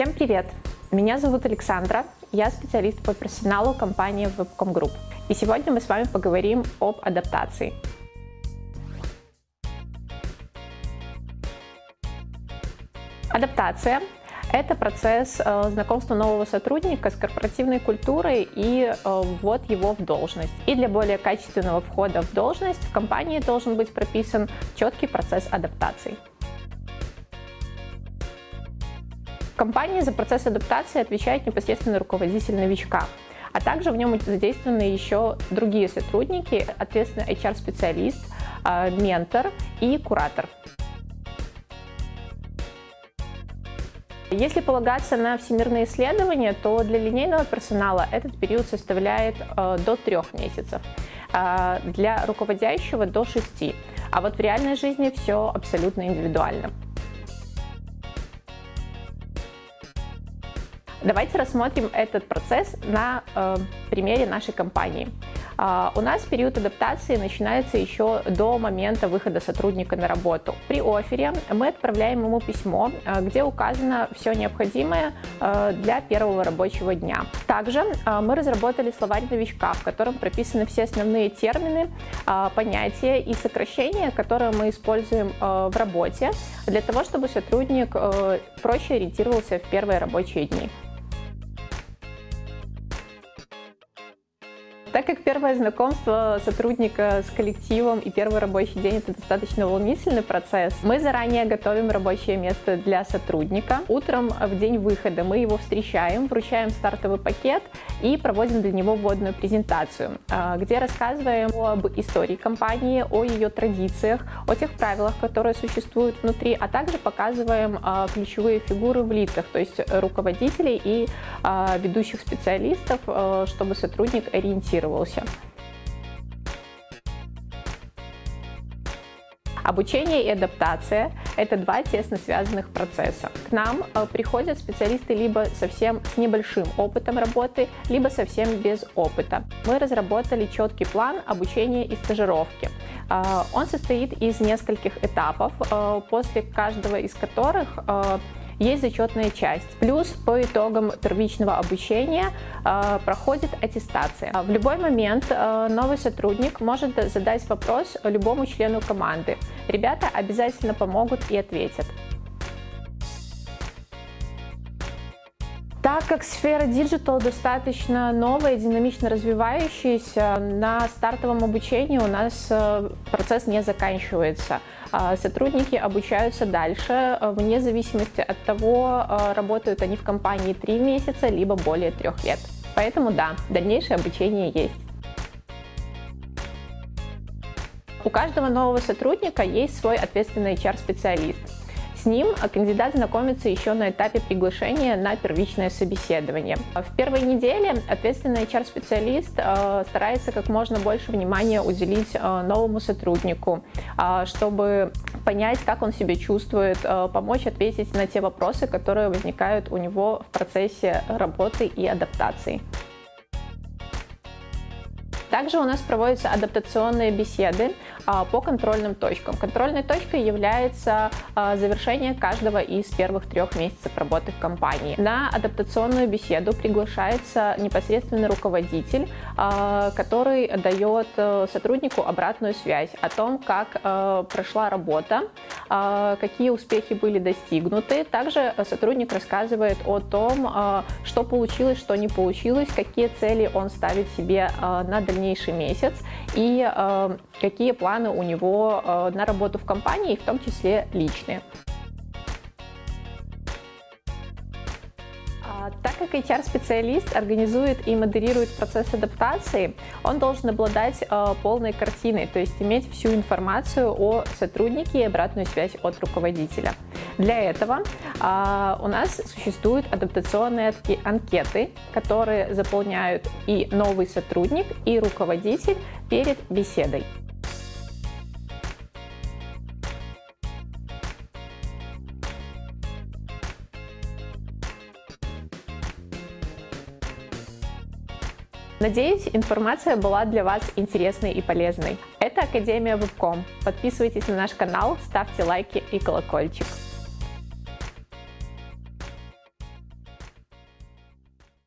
Всем привет! Меня зовут Александра, я специалист по персоналу компании Webcom Group. И сегодня мы с вами поговорим об адаптации. Адаптация – это процесс э, знакомства нового сотрудника с корпоративной культурой и э, ввод его в должность. И для более качественного входа в должность в компании должен быть прописан четкий процесс адаптации. Компании за процесс адаптации отвечает непосредственно руководитель новичка а также в нем задействованы еще другие сотрудники, ответственно HR-специалист, э, ментор и куратор. Если полагаться на всемирные исследования, то для линейного персонала этот период составляет э, до трех месяцев, э, для руководящего до шести, а вот в реальной жизни все абсолютно индивидуально. Давайте рассмотрим этот процесс на э, примере нашей компании. А, у нас период адаптации начинается еще до момента выхода сотрудника на работу. При офере мы отправляем ему письмо, а, где указано все необходимое а, для первого рабочего дня. Также мы разработали словарь новичка, в котором прописаны все основные термины, понятия и сокращения, которые мы используем в работе, для того, чтобы сотрудник проще ориентировался в первые рабочие дни. Так как первое знакомство сотрудника с коллективом и первый рабочий день – это достаточно волнительный процесс, мы заранее готовим рабочее место для сотрудника. Утром в день выхода мы его встречаем, вручаем стартовый пакет и проводим для него вводную презентацию, а, где рассказываем об истории компании, о ее традициях, о тех правилах, которые существуют внутри, а также показываем а, ключевые фигуры в лицах, то есть руководителей и а, ведущих специалистов, чтобы сотрудник ориентировался адаптировался. Обучение и адаптация – это два тесно связанных процесса. К нам э, приходят специалисты либо совсем с небольшим опытом работы, либо совсем без опыта. Мы разработали четкий план обучения и стажировки. Э, он состоит из нескольких этапов, э, после каждого из которых есть зачетная часть. Плюс по итогам первичного обучения э, проходит аттестация. В любой момент э, новый сотрудник может задать вопрос любому члену команды. Ребята обязательно помогут и ответят. Как сфера digital достаточно новая, динамично развивающаяся, на стартовом обучении у нас э, процесс не заканчивается. А, сотрудники обучаются дальше, э, вне зависимости от того, э, работают они в компании 3 месяца, либо более 3 лет. Поэтому да, дальнейшее обучение есть. У каждого нового сотрудника есть свой ответственный HR-специалист. С ним кандидат знакомится еще на этапе приглашения на первичное собеседование. В первой неделе ответственный HR-специалист э, старается как можно больше внимания уделить э, новому сотруднику, э, чтобы понять, как он себя чувствует, помочь ответить на те вопросы, которые возникают у него в процессе работы и адаптации. Также у нас проводятся адаптационные беседы а, по контрольным точкам. Контрольной точкой является а, завершение каждого из первых трех месяцев работы в компании. На адаптационную беседу приглашается непосредственно руководитель, а, который дает э, сотруднику обратную связь о том, как э, прошла работа, какие успехи были достигнуты. Также сотрудник рассказывает о том, что получилось, что не получилось, какие цели он ставит себе на дальнейшее дальнейший месяц и э, какие планы у него э, на работу в компании, в том числе личные. Так как HR-специалист организует и модерирует процесс адаптации, он должен обладать э, полной картиной, то есть иметь всю информацию о сотруднике и обратную связь от руководителя. Для этого а, у нас существуют адаптационные анкеты, которые заполняют и новый сотрудник, и руководитель перед беседой. Надеюсь, информация была для вас интересной и полезной. Это Академия Вебком. Подписывайтесь на наш канал, ставьте лайки и колокольчик.